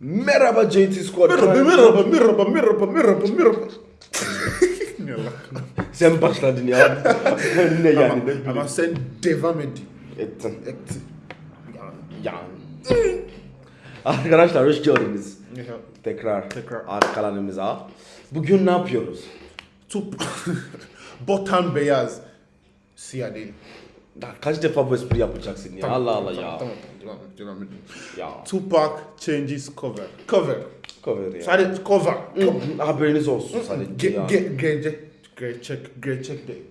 Merhaba JT Squad. Merhaba, merhaba, merhaba, merhaba, merhaba, merhaba. Sen başladın ya. ne yani ama, ne ama sen devam et. Ettin. Et. Ya. Arkadaşlar hoş geldiniz. Tekrar, Tekrar. arkalarımıza. Bugün ne yapıyoruz? Tup. Botan beyaz. Siyah değil. Daha kaç defa bu espri yapacaksın ya? Allah Allah ya. Tamam, tamam, devam et, et. Ya. Tupac changes cover. Cover. Cover ya. Sadece cover. Hı, Haberiniz olsun sadece Ge, ya. ge, gerçek, gerçek, gerçek değil.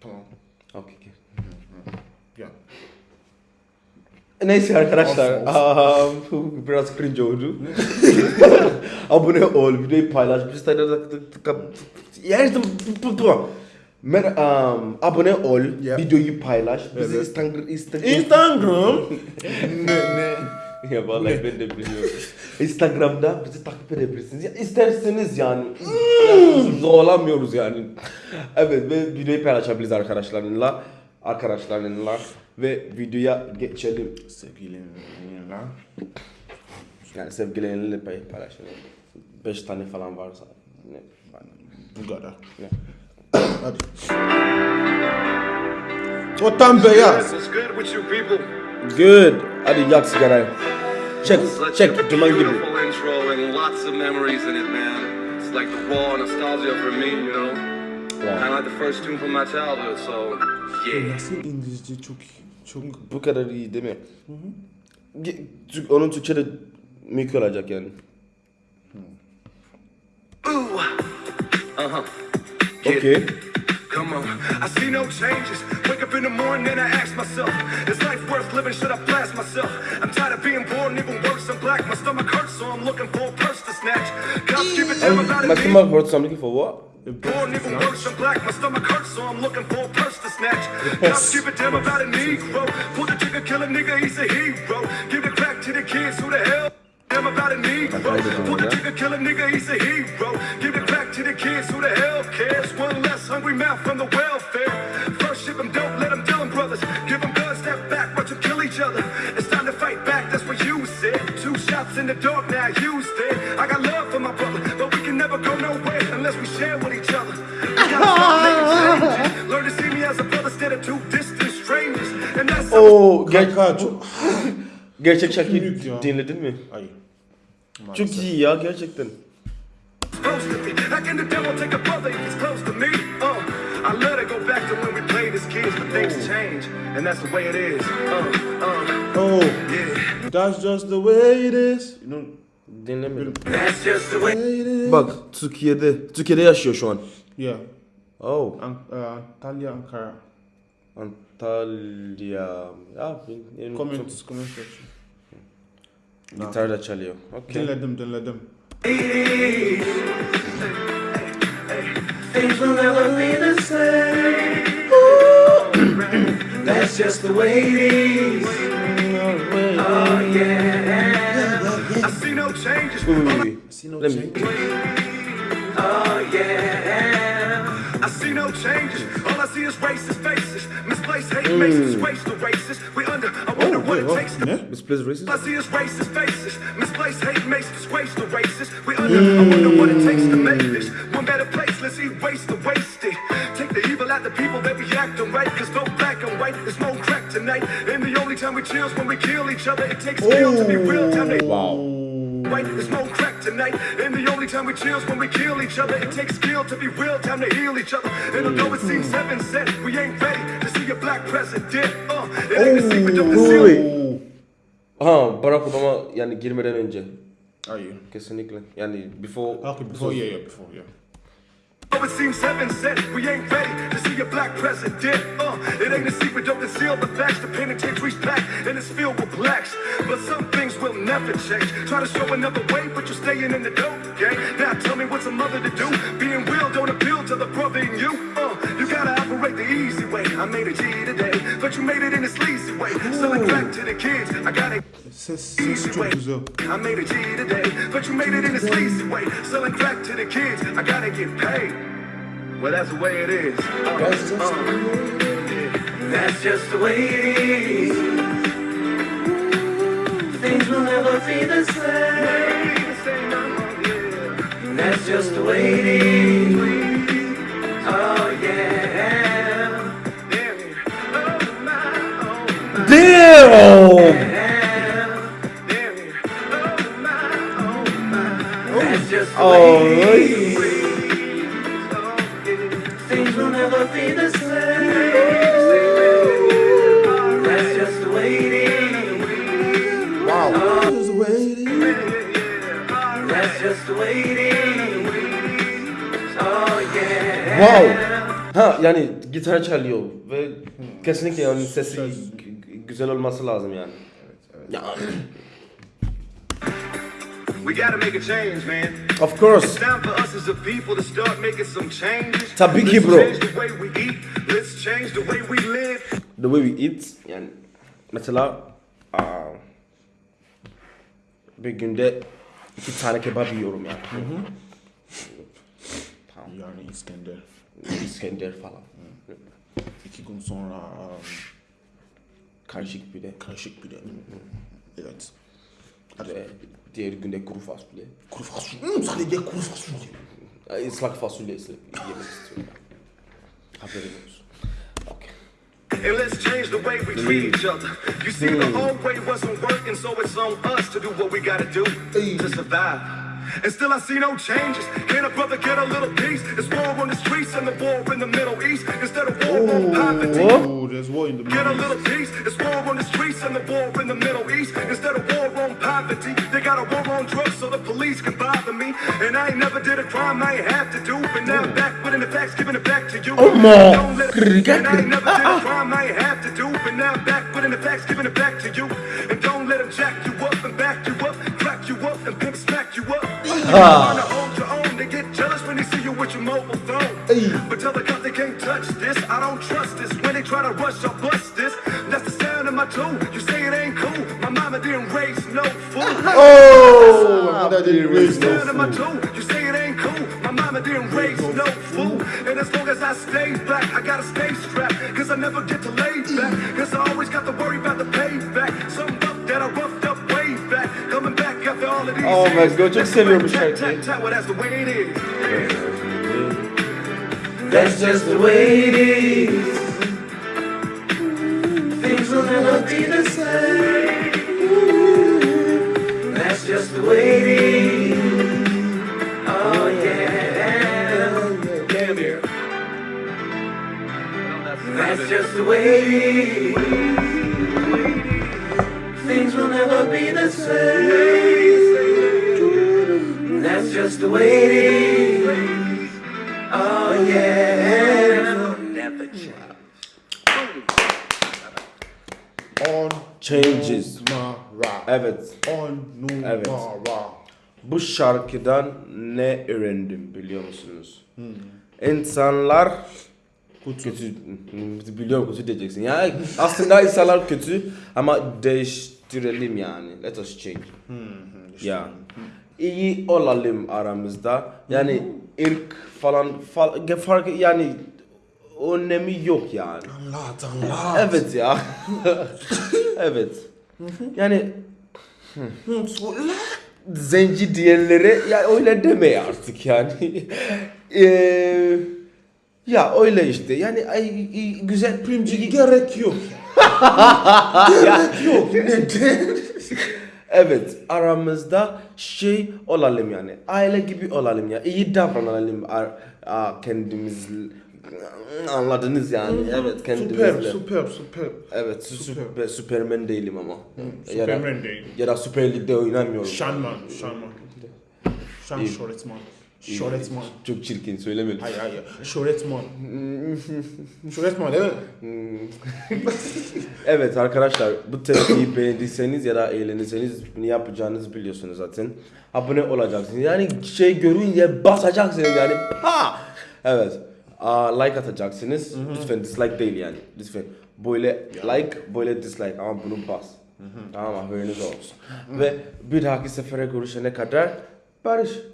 Tamam. Okey, okey. Ya. Neyse arkadaşlar, Olsun, um, biraz cringe oldu. Abone ol, videoyu paylaş, biz Yerdim, Mer um, abone ol, Yeah. videoyu paylaş, bizi Evet. Instagram, Instagram, Instagram. ne, ne? ya vallahi ben de biliyorum. Instagram'da bizi takip edebilirsiniz. Ya isterseniz yani. yani zorlamıyoruz yani. Evet ve videoyu paylaşabiliriz arkadaşlarınla. Arkadaşlarınla ve videoya geçelim. Sevgilimle. Yani sevgilileriyle pay paylaşalım. Beş tane falan varsa. Ne? Bu kadar. Ne? Hadi. Botan beyaz. What's good. Hadi yak sigarayı. Çek, çek. Duman gibi. beautiful intro and lots of memories in it, man. It's like the raw nostalgia for me, you know. Kind of like the first tune from my childhood, so yeah. Nasıl İngilizce çok çok Bu kadar iyi değil mi? Ge- Türk- Onun Türkçe'de mükemmel olacak yani. Ooh, uh Yeah. Come on. I see no changes. Wake up in the morning and I ask myself, is life worth living? Should I blast myself? I'm tired of being born, even worse, I'm black. My stomach hurts, so I'm looking for a purse to snatch. Cops keep it down about My stomach hurts, I'm looking for what? Born even worse, I'm black. My stomach hurts, so I'm looking for a purse to snatch. Cops give a damn about a Negro. Pull the trigger, kill a nigga, he's a hero. Give it back to the kids, who the hell? Damn about a Negro. Pull the trigger, kill a nigga, he's a hero. Kids, who the hell cares? One less hungry mouth from the welfare. First ship them dope, let them deal 'em, brothers. Give them guns, step back, watch them kill each other. It's time to fight back, that's what you said. Two shots in the dark, now you's dead. I got love for my brother, but we can never go nowhere unless we share with each other. We gotta stop making changes. Learn to see me as a brother instead of two distant strangers. And that's Oo, ger kanka çok gerçek şarkıyı Büyük ya. dinledin mi? Ay. Çok iyi ya gerçekten. Supposed to be. How can the devil take a brother if he's close to me? Uh, I let it go back to when we played as kids, but things change, and that's the way it is. Uh, uh, Oh, yeah. that's just the way it is. You know, Dinlemedim. That's just the way. it is. Bak Türkiye'de, Türkiye'de yaşıyor şu an. Yeah. Oh, An uh, Antalya, Ankara. Antalya. Ya benim Comment, çok comment section. gitar da çalıyor. Okay. Dinledim, dinledim. Things will never be the same. That's just the way it is. Oh yeah. I see no changes. Uy. See no Let me- change. Oh yeah. I see no changes. All I see is racist faces. Misplaced hate makes us hmm. waste the races. We under. I what it takes to. Misplaced All I racist? see is racist faces. Misplaced hate makes us waste the races. We hmm. under. I wonder what it takes to make this one better place. Let's erase the wasted. Take the evil out the people that be acting right. Cause no black and white is more crack tonight. And the only time we chill is when we kill each other. It takes skill to be real. Time Wow. Right, there's no crack tonight. And the only time we chill's when we kill each other. It takes skill to be real, time to heal each other. And although it seems heaven sent, we ain't ready to see a black president. Uh, it ain't a secret of the Uy. seal. Aha Barack Obama yani girmeden önce. Are you? Kesinlikle. Yani before. Okay, before, yeah, yeah, before, yeah. It seems heaven sent, we ain't ready to see a black president. Uh, it ain't a secret, don't conceal the facts. The penitentiary's packed and it's filled with blacks. But some things will never change. Try to show another way, but you're staying in the dope game. Now tell me what's a mother to do? Being real don't appeal to the brother in you. Uh, you gotta operate the easy way. I made a G today, but you made it in a sleazy way. Selling crack to the kids, I gotta. Çok güzel. I made a G today, but you made it in a sleazy way. Selling crack to the kids, I gotta get paid. Well, that's the way it is. Uh, That's just uh, That's just the way it is. Things will never be the same. That's just the way it is. Oh yeah. Damn! Yeah. Wow. Ha yani gitar çalıyor ve kesinlikle yani sesi güzel olması lazım yani. Ya, We gotta some changes. Tabii ki bro. the way we eat. Yani mesela aa, bir günde iki tane kebap yiyorum yani. Yani İskender. İskender falan. İki gün sonra um, Karışık bir de. karışık bir de. Evet. Diğer kuru fasulye. Kuru fasulye. Hmm, sadece kuru fasulye. Islak fasulye yemek istiyorum. Haberin olsun. And let's change the way we treat each other. You see, the old way wasn't working, so it's on us to do what we gotta do to survive. And still I see no changes. Can a brother get a little peace? It's war on the streets and the war in the Middle East instead of war on poverty. Oh, there's war in the Get a little peace. It's war on the streets and the war in the Middle East. Instead of war on poverty, they got a war on drugs so the police can bother me. And I ain't never did a crime I ain't have to do. But now I'm back putting the facts, giving it back to you. Oh, man. Don't let it, and I ain't never did a crime I ain't have to do. But tell the they can't touch this. I don't trust this. When they try to rush, I'll bust this. That's the sound of my tune. You say it ain't cool. My mama didn't raise no fool. Oh, didn't raise no fool. You say it ain't cool. My mama didn't raise no fool. And as long as I stay black, I gotta stay bu Tat, tat, şarkıyı. tat, well, that's the way it is. That's just the way it is. Things will never be the same. That's just the way it is. Oh yeah. Damn here. That's just the way it is. Things will never be the same. The way it is. Oh yeah. Never change. On Changes. numara. Evet. On Evet. Bu şarkıdan ne öğrendim biliyor musunuz? İnsanlar kötü. Biliyorum kötü diyeceksin. Yani aslında insanlar kötü ama değiştirelim yani. Let us change. Ya. İyi olalım aramızda. Yani ırk falan, falan fark yani önemi yok yani. Anlat, anlat. Evet ya. evet. Yani zenci diyenlere ya öyle deme artık yani. Eee ya öyle işte. Yani ay, ay, güzel Primci gerek yok. gerek yok. Neden? Evet aramızda şey olalım yani. Aile gibi olalım ya. İyi davranalım kendimiz anladınız yani. Evet kendimizle. Süper, süper, süper. Evet sü- süper, süpermen değilim ama. ya da, Süpermen değil. ya da Süper Lig'de oynamıyorum. Şanman, şanman. Şan İyi. Şöhretman. Çok çirkin söylemedim. Hayır hayır. Şöhretman. Şöhretman değil mi? Evet arkadaşlar bu tepkiyi beğendiyseniz ya da eğlenirseniz ne yapacağınızı biliyorsunuz zaten. Abone olacaksınız. Yani şey görünce basacaksınız yani. Ha! Evet. Aa, like atacaksınız. Lütfen dislike değil yani. Lütfen. Böyle like, böyle dislike ama bunu bas. Tamam haberiniz olsun. Ve bir dahaki sefere görüşene kadar barış.